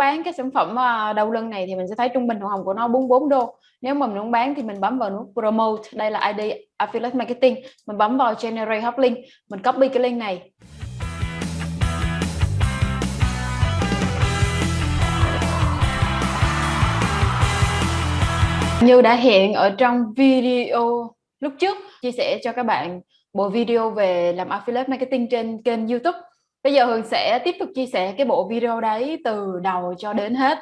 bán cái sản phẩm ờ, đầu lưng này thì mình sẽ thấy trung bình hoa hồng của nó 44 đô. Nếu mà mình muốn bán thì mình bấm vào nút promote. Đây là ID affiliate marketing. Mình bấm vào generate hot link mình copy cái link này. Như đã hiện ở trong video lúc trước, chia sẻ cho các bạn bộ video về làm affiliate marketing trên kênh YouTube bây giờ Hường sẽ tiếp tục chia sẻ cái bộ video đấy từ đầu cho đến hết.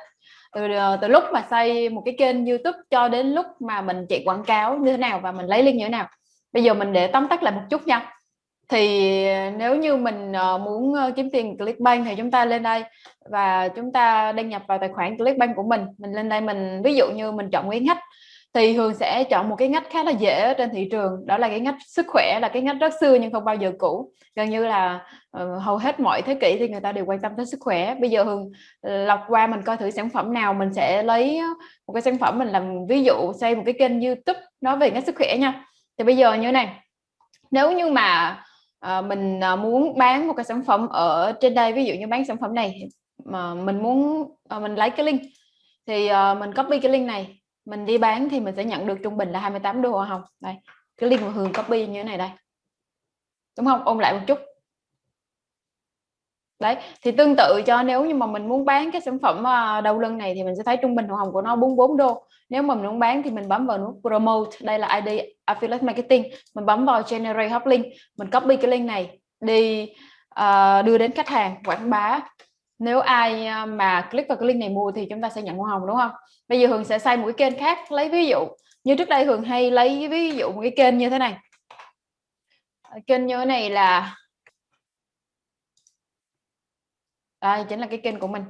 Từ ờ, từ lúc mà xây một cái kênh YouTube cho đến lúc mà mình chạy quảng cáo như thế nào và mình lấy link như thế nào. Bây giờ mình để tóm tắt lại một chút nha. Thì ờ, nếu như mình ờ, muốn kiếm tiền Clickbank thì chúng ta lên đây và chúng ta đăng nhập vào tài khoản Clickbank của mình. Mình lên đây mình, ví dụ như mình chọn nguyễn hách thì Hường sẽ chọn một cái ngách khá là dễ trên thị trường. Đó là cái ngách sức khỏe là cái ngách rất xưa nhưng không bao giờ cũ. Gần như là uh, hầu hết mọi thế kỷ thì người ta đều quan tâm tới sức khỏe. Bây giờ Hường ờ, lọc qua mình coi thử sản phẩm nào mình sẽ lấy ờ, một cái sản phẩm mình làm ví dụ xây một cái kênh YouTube nói về ngách sức khỏe nha. Thì bây giờ như này. Nếu như mà uh, mình uh, muốn bán một cái sản phẩm ở trên đây ví dụ như bán sản phẩm này mà mình muốn uh, mình lấy cái link thì uh, mình copy cái link này mình đi bán thì mình sẽ nhận được trung bình là 28 đô không đây cái link mà Hường copy như thế này đây. Đúng không? Ôn lại một chút. Đấy thì tương tự cho nếu như mà mình muốn bán cái sản phẩm ờ, đầu lưng này thì mình sẽ thấy trung bình hoa hồng của nó 44 đô. Nếu mà mình muốn bán thì mình bấm vào nút promote. Đây là ID affiliate marketing. Mình bấm vào generate hot link mình copy cái link này đi uh, đưa đến khách hàng quảng bá nếu ai à, mà click vào cái link này mua thì chúng ta sẽ nhận hoa hồng, đúng không? Bây giờ Hường sẽ xây một cái kênh khác, lấy ví dụ. Như trước đây Hường hay lấy ví dụ một cái kênh như thế này. À, kênh như thế này là đây, chính là cái kênh của mình.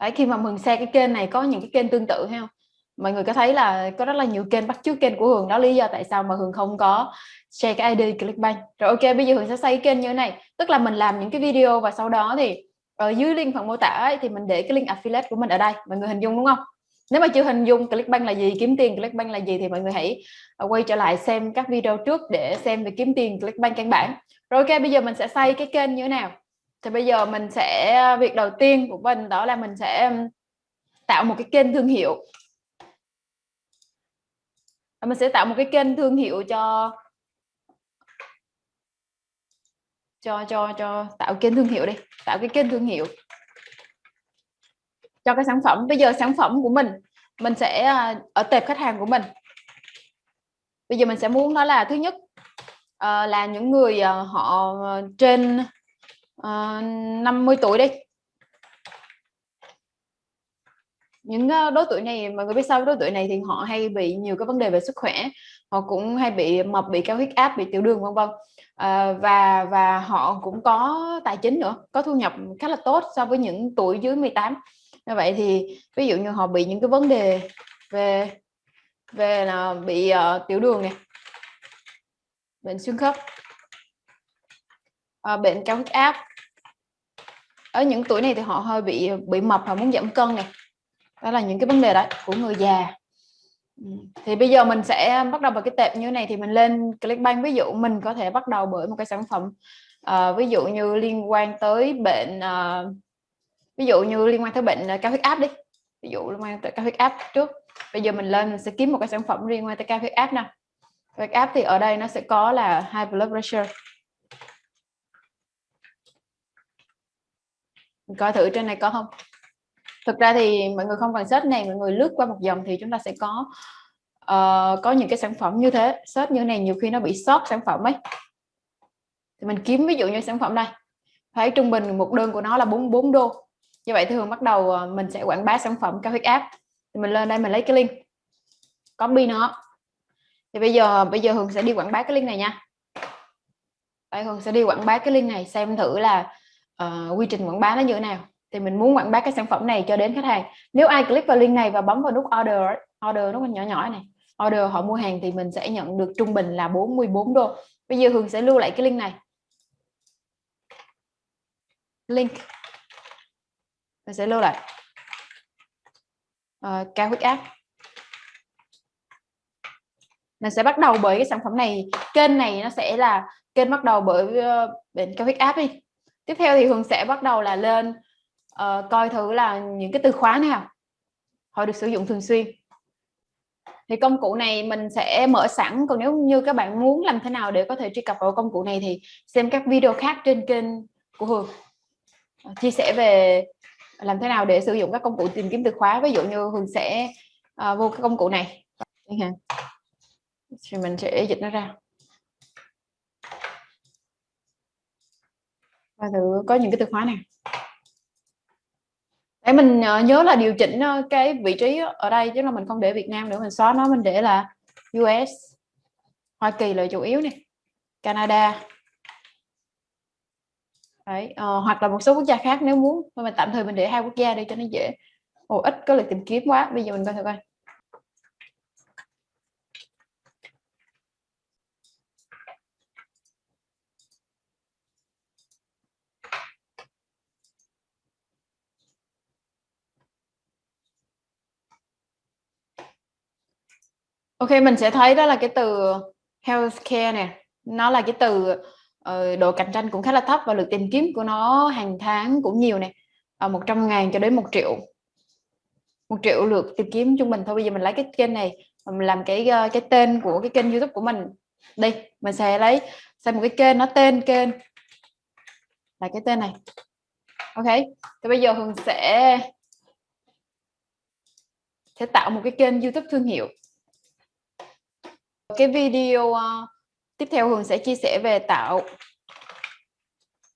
Đấy, khi mà Hường xe cái kênh này có những cái kênh tương tự hay không? Mọi người có thấy là có rất là nhiều kênh bắt chước kênh của Hường. Đó lý do tại sao mà Hường không có share cái ID Clickbank. Rồi ok, bây giờ Hường sẽ xây kênh như thế này. Tức là mình làm những cái video và sau đó thì ở dưới link phần mô tả ấy, thì mình để cái link affiliate của mình ở đây mọi người hình dung đúng không? Nếu mà chưa hình dung Clickbank là gì kiếm tiền Clickbank là gì thì mọi người hãy à, quay trở lại xem các video trước để xem về kiếm tiền Clickbank căn bản. Rồi ok bây giờ mình sẽ xây cái kênh như thế nào? Thì bây giờ mình sẽ à, việc đầu tiên của mình đó là mình sẽ tạo một cái kênh thương hiệu. Mình sẽ tạo một cái kênh thương hiệu cho cho cho cho tạo kênh thương hiệu đi, tạo cái kênh thương hiệu cho cái sản phẩm. Bây giờ sản phẩm của mình mình sẽ à, ở tệp khách hàng của mình. Bây giờ mình sẽ muốn đó là thứ nhất à, là những người à, họ trên 50 tuổi đi. Những đối tuổi này, mọi người biết sao đối tuổi này thì họ hay bị nhiều cái vấn đề về sức khỏe, họ cũng hay bị mập, bị cao huyết áp, bị tiểu đường, vân vân à, và và họ cũng có tài chính nữa có thu nhập khá là tốt so với những tuổi dưới 18 như vậy thì ví dụ như họ bị những cái vấn đề về về là bị uh, tiểu đường này bệnh xương khớp uh, bệnh cao huyết áp. Ở những tuổi này thì họ hơi bị bị mập và muốn giảm cân này đó là những cái vấn đề đấy của người già. Ừ. thì bây giờ mình sẽ bắt đầu vào cái tệp như thế này thì mình lên Clickbank. Ví dụ mình có thể bắt đầu bởi một cái sản phẩm uh, ví dụ như liên quan tới bệnh uh, ví dụ như liên quan tới bệnh ờ, cao huyết áp đi. Ví dụ liên quan tới cao huyết áp trước. Bây giờ mình lên mình sẽ kiếm một cái sản phẩm liên quan tới cao huyết áp nè huyết áp thì ở đây nó sẽ có là high blood pressure. Mình coi thử trên này có không? Thực ra thì mọi người không cần search này mọi người lướt qua một dòng thì chúng ta sẽ có uh, có những cái sản phẩm như thế. Search như này nhiều khi nó bị sót sản phẩm ấy. Thì mình kiếm ví dụ như sản phẩm đây thấy trung bình một đơn của nó là 44 đô. Như vậy thường bắt đầu ờ, mình sẽ quảng bá sản phẩm cao huyết áp thì mình lên đây mình lấy cái link copy nó. Thì bây giờ bây giờ Hường sẽ đi quảng bá cái link này nha. Đây Hường sẽ đi quảng bá cái link này xem thử là uh, quy trình quảng bá nó như thế nào thì mình muốn quảng bá cái sản phẩm này cho đến khách hàng. Nếu ai click vào link này và bấm vào nút order order nó nhỏ nhỏ này order họ mua hàng thì mình sẽ nhận được trung bình là 44 đô. Bây giờ Hường sẽ lưu lại cái link này. Link. Mình sẽ lưu lại. Uh, cao huyết áp mình sẽ bắt đầu bởi cái sản phẩm này. Kênh này nó sẽ là kênh bắt đầu bởi uh, bệnh cao huyết áp đi. Tiếp theo thì Hường sẽ bắt đầu là lên uh, coi thử là những cái từ khóa nào họ được sử dụng thường xuyên. Thì công cụ này mình sẽ mở sẵn còn nếu như các bạn muốn làm thế nào để có thể truy cập vào công cụ này thì xem các video khác trên kênh của Hường. Ờ, chia sẻ về làm thế nào để sử dụng các công cụ tìm kiếm từ khóa. Ví dụ như Hường sẽ uh, vô cái công cụ này. Thì mình sẽ dịch nó ra. Và thử có những cái từ khóa này để mình ờ, nhớ là điều chỉnh ờ, cái vị trí ở đây chứ là mình không để Việt Nam nữa mình xóa nó mình để là US Hoa Kỳ là chủ yếu này Canada. Đấy, uh, hoặc là một số quốc gia khác nếu muốn mình tạm thời mình để hai quốc gia đi cho nó dễ. Ồ, ít có lực tìm kiếm quá bây giờ mình coi thử coi. Ok mình sẽ thấy đó là cái từ healthcare nè. Nó là cái từ uh, độ cạnh tranh cũng khá là thấp và lượt tìm kiếm của nó hàng tháng cũng nhiều nè. Ở một trăm ngàn cho đến một triệu. Một triệu lượt tìm kiếm trung bình thôi. Bây giờ mình lấy cái kênh này mình làm cái uh, cái tên của cái kênh youtube của mình. Đi mình sẽ lấy xem một cái kênh nó tên kênh. Là cái tên này. Ok thì bây giờ hường sẽ sẽ tạo một cái kênh youtube thương hiệu cái video uh, tiếp theo Hường sẽ chia sẻ về tạo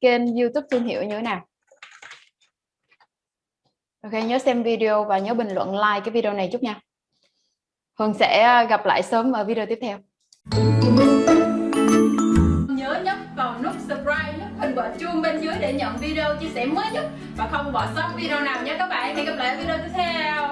kênh YouTube thương hiệu như thế nào. Ok, nhớ xem video và nhớ bình luận like cái video này chút nha. Hường sẽ ờ, gặp lại sớm ở video tiếp theo. Nhớ nhấp vào nút subscribe, nút hình quả chuông bên dưới để nhận video chia sẻ mới nhất và không bỏ sót video nào nhé các bạn. Hẹn gặp lại video tiếp theo